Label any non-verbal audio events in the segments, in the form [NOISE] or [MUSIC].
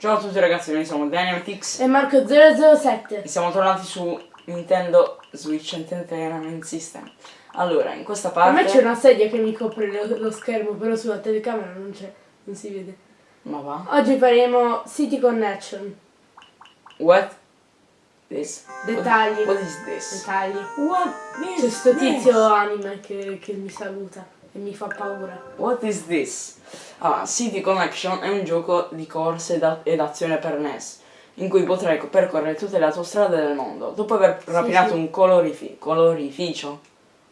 Ciao a tutti ragazzi, noi siamo Dynamitix E Marco 007. e siamo tornati su Nintendo Switch Entertainment System. Allora, in questa A me c'è parte... una sedia che mi copre lo, lo schermo, però sulla telecamera non c'è, non si vede. Ma va? Oggi faremo City Connection. What? This? Dettagli. What, is this? Dettagli. What is C'è sto tizio anime che, che mi saluta e mi fa paura. What is this? Ah, City Connection è un gioco di corse ed azione per NES in cui potrai co- percorrere tutte le autostrade del mondo. Dopo aver rapinato sì. un colorifi- colorificio,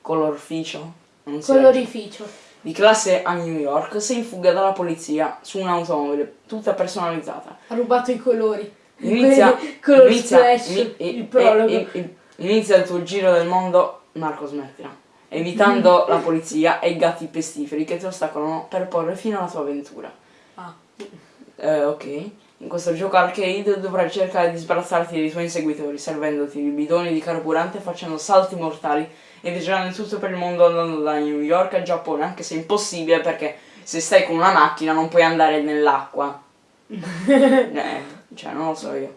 colorficio, non Colorificio. di classe a New York, sei in fuga dalla polizia su un'automobile tutta personalizzata. Ha rubato i colori. Inizia, Color inizia, Splash, ini- il i- prologo. i- i- inizia il tuo giro del mondo, Marco smettila, evitando la polizia e i gatti pestiferi che ti ostacolano per porre fine alla tua avventura. Ah. Eh, ok. In questo gioco arcade dovrai cercare di sbarazzarti dei tuoi inseguitori, servendoti di bidoni di carburante, facendo salti mortali e viaggiando in tutto per il mondo andando da New York al Giappone, anche se è impossibile perché se stai con una macchina non puoi andare nell'acqua. [LAUGHS] eh, cioè, non lo so io.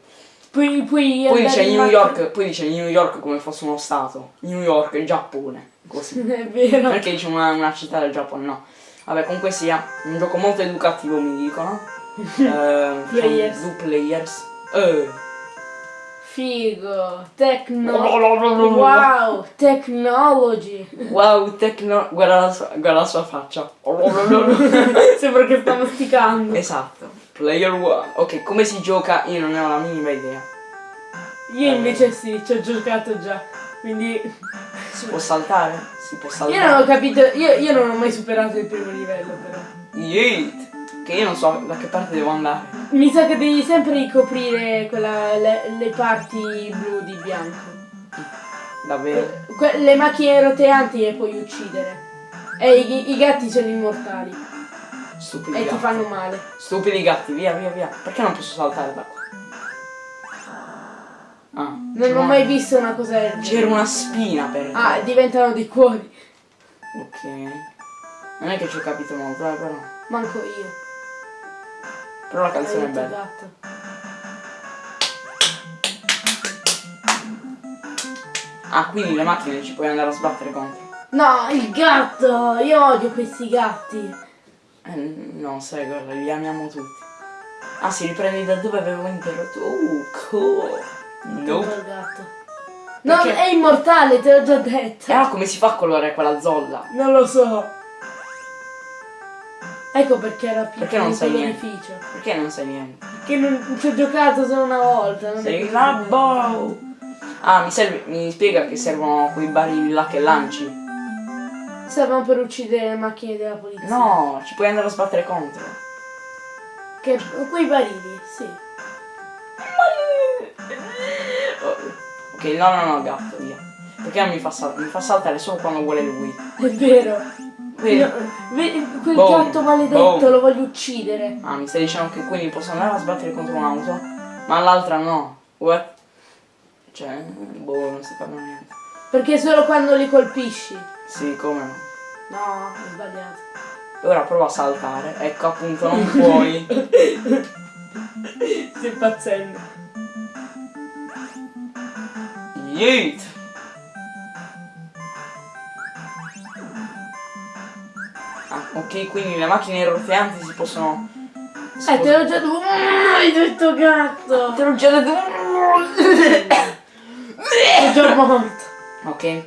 Poi, poi, Poi dice New York, poi dice New York come fosse uno stato. New York, il Giappone. Così. [LAUGHS] È vero. Perché dice una, una città del Giappone? No. Vabbè, comunque sia, un gioco molto educativo mi dicono. [LAUGHS] Eh, Players. Due players. Eh. Figo. Tecno. Wow. Technology. Wow, tecno... Guarda la sua, guarda la sua faccia. [LAUGHS] Sembra che sta masticando. esatto. Player one. Ok, come si gioca? Io non ne ho la minima idea. Io invece sì, ci ho giocato già. Quindi. [LAUGHS] Si può saltare? Si può Io saltare. non ho capito. Io, io non ho mai superato il primo livello, però. Yeet. Che io non so da che parte devo andare. Mi sa che devi sempre ricoprire quella, le, le parti blu di bianco. Davvero. Que- le macchine roteanti le puoi uccidere. E i, i gatti sono immortali. Stupidi E ti gatti. fanno male. Stupidi gatti, via, via, via. Perché non posso saltare da qua? Ah, Non ho mai visto una cosa del C'era una spina per Ah, diventano dei cuori. Ok. Non è che ci ho capito molto, eh, però. Manco io. Però la canzone è bella. gatto. Ah, quindi le macchine ci puoi andare a sbattere contro. No, il gatto! Io odio questi gatti. Eh, no, sai, guarda, li amiamo tutti. Ah, si riprende da dove avevo interrotto. Oh, cool. Contro Nope. No, Perché? è immortale, te l'ho già detto. E allora come si fa a colorare quella zolla? Non lo so. Ecco perché era piccolo Perché non sai niente? Perché non sai niente? Che non ci ho giocato solo una volta. Non Sei così rabbo! Ah, mi, serve, mi spiega che servono quei barili là che lanci? Servono per uccidere le macchine della polizia. No, ci puoi andare a sbattere contro. Che, quei barili, sì. Oh, Ok, no, no, no, gatto, via. Perché non mi fa, sal- mi fa saltare solo quando vuole lui. È vero. Vedi? No, quel Boom. gatto maledetto Boom. lo voglio uccidere. Ah, mi stai dicendo che quindi posso andare a sbattere contro un'auto, ma l'altra no. What? Cioè, boh, non si fa niente. Perché solo quando li colpisci. Sì, come no. No, ho sbagliato. Ora prova a saltare. Ecco, appunto, non puoi. [LAUGHS] Stai impazzendo. Yeet! Ah, ok, quindi le macchine roteanti si possono... si Eh, te l'ho già detto. Mm, Hai detto gatto. Te l'ho già detto. È già morto. ok.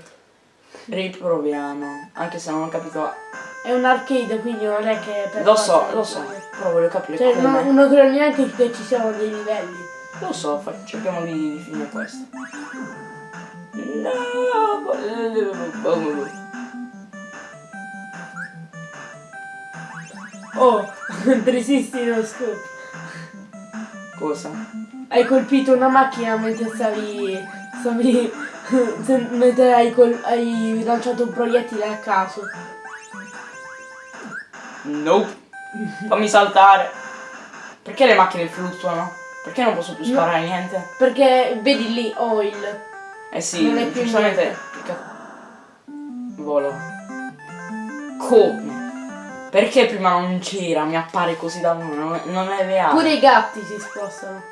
Riproviamo. Anche se non ho capito. È un arcade, quindi non è che per Lo so, lo so. Però voglio capire Cioè, come. non, non credo neanche che ci siano dei livelli. Lo so, cerchiamo di, di finire questo. No! Oh, [LAUGHS] 360 no scope. Cosa? Hai colpito una macchina mentre stavi. stavi. [LAUGHS] se- mentre hai, col- hai lanciato un proiettile a caso. Nope. Fammi saltare. Perché le macchine fluttuano? Perché non posso più sparare niente? Perché vedi lì, oil. Eh sì, Non è più giustamente. Volo. Come? Perché prima non c'era? Mi appare così da non, non è reale. Pure i gatti si spostano.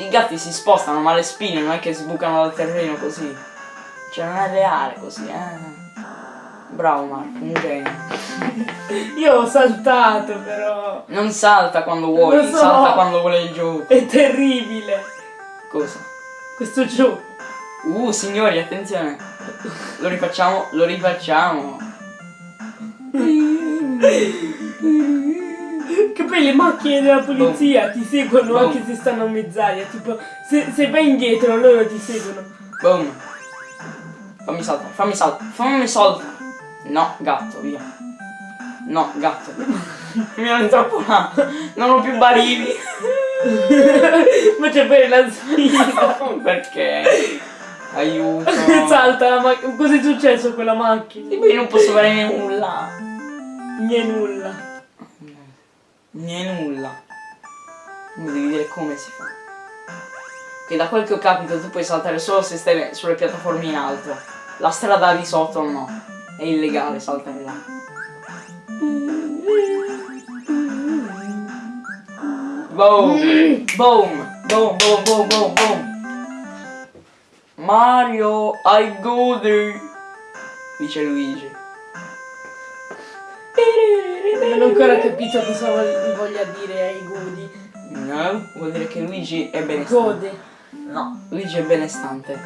I gatti si spostano, ma le spine non è che sbucano dal terreno così. Cioè non è reale così, eh. Bravo Marco, un genio. [LAUGHS] Io ho saltato però. Non salta quando vuoi, so. salta quando vuole il gioco. È terribile. Cosa? Questo gioco. Uh, signori, attenzione. Lo rifacciamo, lo rifacciamo. [LAUGHS] Che poi le macchine della polizia ti seguono Boom. anche se stanno a mezz'aria. Tipo, se, se vai indietro loro ti seguono. Boom. Fammi saltare, fammi saltare, fammi saltare. No, gatto, via. No, gatto. Mi troppo là. Non ho più barili. Ma c'è poi la sfida. [LAUGHS] Perché? Aiuto. [LAUGHS] Salta la macchina. Cos'è successo a quella macchina? Sì, io non posso fare nulla. Niente nulla. Niente nulla. Mi devi dire come si fa. Che da quel che ho capito tu puoi saltare solo se stai sulle piattaforme in alto. La strada di sotto no. È illegale saltare là. Boom! Boom! Boom, boom, boom, boom, boom! Mario, I goody! Dice Luigi. Non ho ancora capito cosa voglia dire ai godi. No, vuol dire che Luigi è benestante. Gode. No, Luigi è benestante.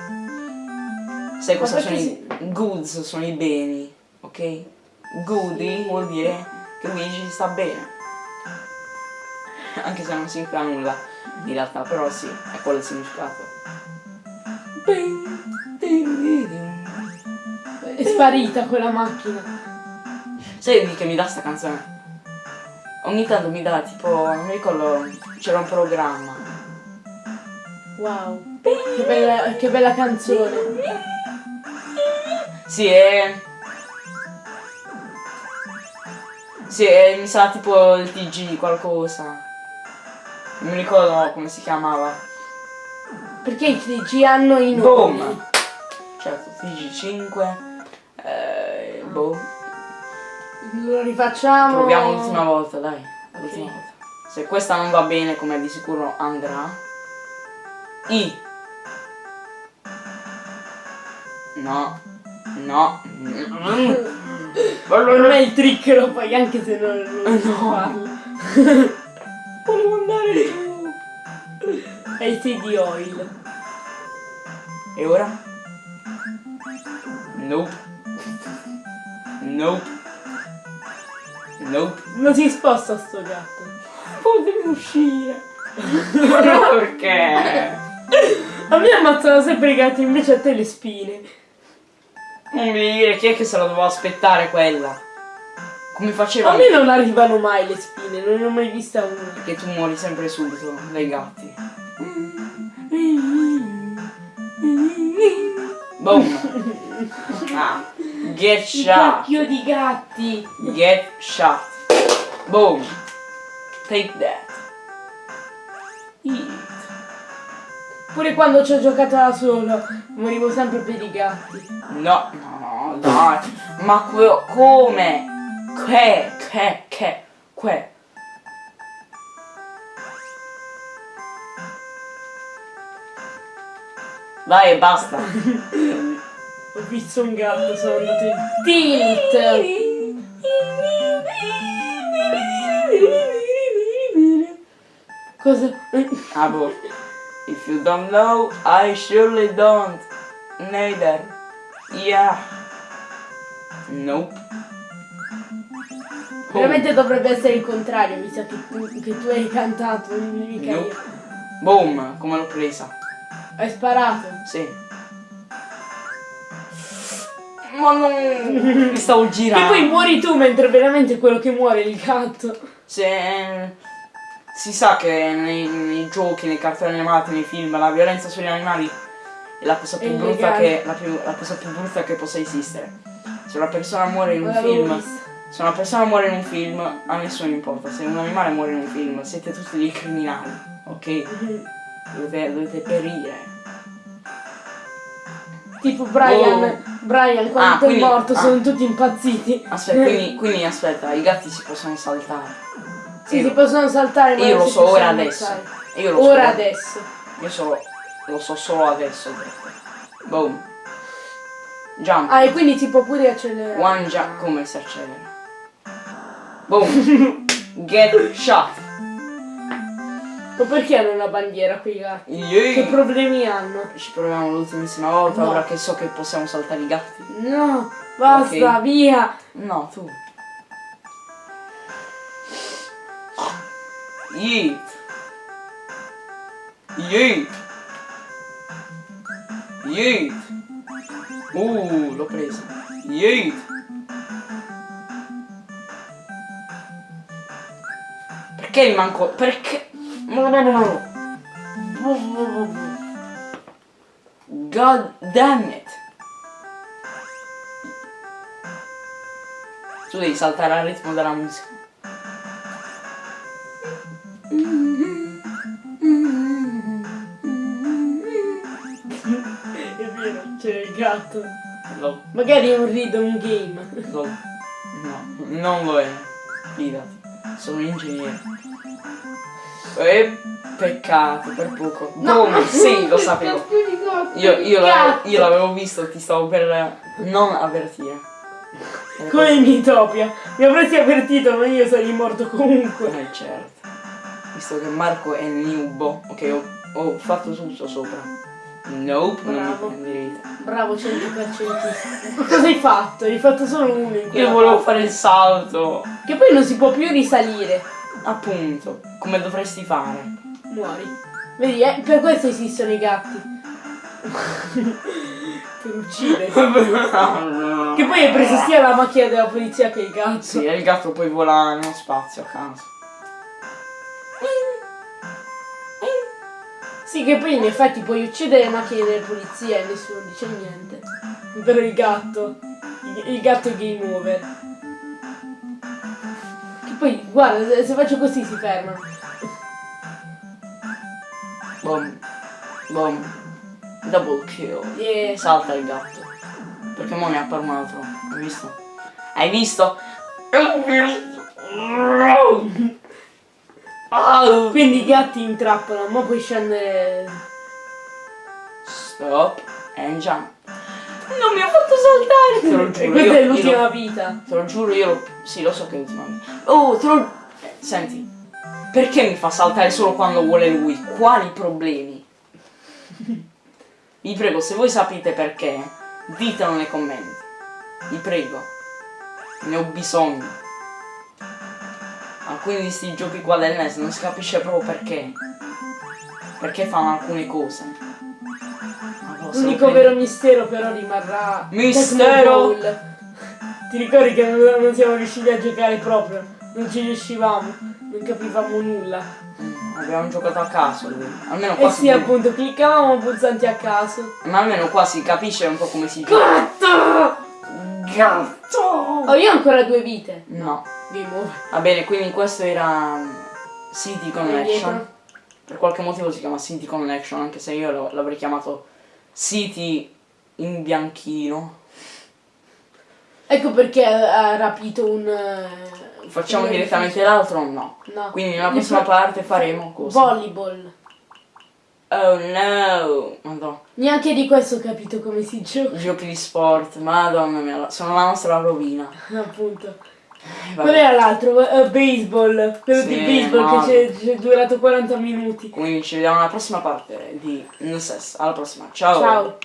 Sai cosa sono perché i goods? Sono i beni, ok? Goody Sì. vuol dire che Luigi sta bene. Anche se non significa nulla, in realtà, però sì, è quello il significato. È sparita quella macchina. Sai di che mi dà sta canzone? Ogni tanto mi dà tipo, non mi ricordo, c'era un programma. Wow. Che bella, che bella canzone. Sì, è... Sì, è, mi sa tipo il TG qualcosa. Non mi ricordo come si chiamava. Perché i TG hanno i nomi. Boom! Certo, TG5. Eh, boh. Lo rifacciamo. Proviamo l'ultima volta, dai. L'ultima volta. Se questa non va bene, come di sicuro andrà. I. No. No. [LAUGHS] Per me il trick lo fai anche se non lo farlo. [LAUGHS] Volevo andare giù. È il CD oil. E ora? Nope. Nope. Nope. Non si sposta sto gatto. Potevi uscire. Perché? A me ammazzano sempre i gatti, invece a te le spine. Non mi dire chi è che se la doveva aspettare quella. Come faceva? A me non arrivano mai le spine, non ne ho mai vista una. Che tu muori sempre subito dai gatti. [LAUGHS] Boom. Ah. Get shot. cacchio di gatti. Get shot. Boom. Take that. Eat. Pure quando ci ho giocato da solo, morivo sempre per i gatti. No, no, no, dai. Ma come? Che, che, che, que. Dai, e basta. [LAUGHS] Ho visto un gatto, sono andato in tilt. Cosa? Ah, boh. If you don't know, I surely don't. Neither. Yeah. Nope. Oh, Veramente dovrebbe essere il contrario, mi sa che tu, che tu hai cantato, mica io. Nope. Boom, come l'ho presa. Hai sparato. Sì. Ma non... Mi stavo E girando. poi muori tu mentre veramente quello che muore è il gatto. Se... Si sa che nei, nei giochi, nei cartoni animati, nei film, la violenza sugli animali è la cosa più brutta che, la, più- la cosa più brutta che possa esistere. Se una persona muore in un film, se una persona muore in un film, a nessuno importa. Se un animale muore in un film, siete tutti dei criminali, ok? Dovete, dovete perire. Tipo Brian, Oh. Brian quando Ah, è quindi- morto ah. sono tutti impazziti. Aspetta, quindi, quindi aspetta, i gatti si possono saltare. Sì, si possono saltare ma Io lo so ora adesso. Io lo Ora so. adesso. Io so, lo so solo adesso. Boom. Jump. Ah, e quindi si può pure accelerare. One jump. Come si accelera? Boom. [LAUGHS] Get shot. Ma perché hanno la bandiera quei gatti? Yay. Che problemi hanno? Ci proviamo l'ultimissima volta, No. ora che so che possiamo saltare i gatti. No, basta, Ok. via. No, tu. Yeet. Yeet. Yeet. Uh, l'ho presa. Yeet. Perché mi manco... Perché... God damn it. Tu devi saltare al ritmo della musica. È vero, c'è il gatto. Lo, Magari è un rhythm game. lo, no, non lo è. Fidati. Sono un ingegnere. E peccato, per poco. Come? Sì, lo sapevo. [LAUGHS] Io, io, l'avevo, io l'avevo visto, ti stavo per non avvertire. Eh, Come in Utopia. Mi avresti avvertito, ma io sarei morto comunque. Eh certo. Visto che Marco è nubo, ok, ho, ho fatto tutto sopra. Nope, Bravo. non mi prenderete. Bravo 100%. Ma cosa hai fatto? Hai fatto solo uno Io volevo parte. fare il salto. Che poi non si può più risalire. Appunto, come dovresti fare. Muori. Vedi, eh, per questo esistono i gatti. [LAUGHS] per uccidere. [LAUGHS] Che poi hai preso sia la macchina della polizia che il gatto. Sì, e il gatto poi vola nello spazio a caso. Sì, che poi in effetti puoi uccidere le macchine delle polizie e nessuno dice niente. Però il gatto. Il, il gatto è game over. Poi, guarda, se- se faccio così si fermano. Boom. Boom. Double kill. Yeah. Salta il gatto. Perché mo ne appare un altro. Hai visto? Hai visto? Quindi i gatti intrappolano, ma puoi scendere. Stop and jump. Non mi ha fatto saltare! Te lo giuro. questa è l'ultima vita. Te lo giuro, io lo... Sì, lo so che è l'ultima vita. Oh, te lo... eh, Senti, perché mi fa saltare solo quando vuole lui? Quali problemi? Vi prego, se voi sapete perché, ditelo nei commenti. Vi prego. Ne ho bisogno. Alcuni di sti giochi qua del NES non si capisce proprio perché. Perché fanno alcune cose. L'unico vero mistero però rimarrà. Mistero! Ti ricordi che non, non siamo riusciti a giocare proprio? Non ci riuscivamo, non capivamo nulla. Mm, Abbiamo giocato a caso lui. Almeno Eh qua sì, si appunto, cliccavamo pulsanti a caso. Ma almeno qua si capisce un po' come si gioca. Gatto! Gatto! Oh, io ho ancora due vite. No. Game over. Va bene, quindi questo era um, City Connection. Per qualche motivo si chiama City Connection, anche se io l'avrei chiamato City in bianchino. Ecco perché ha rapito un... eh, Facciamo un direttamente l'altro o no? edificio. No. Quindi nella prossima fa- parte faremo cosa? Volleyball. Oh no! Madonna. Neanche di questo ho capito come si gioca. Giochi di sport, madonna mia, sono la nostra rovina. [LAUGHS] Appunto. Eh, Qual vabbè. era l'altro? Eh, baseball. Quello Sì, di baseball che c'è, c'è durato 40 minuti. Quindi ci vediamo alla prossima parte di NSS. Alla prossima. Ciao. Ciao.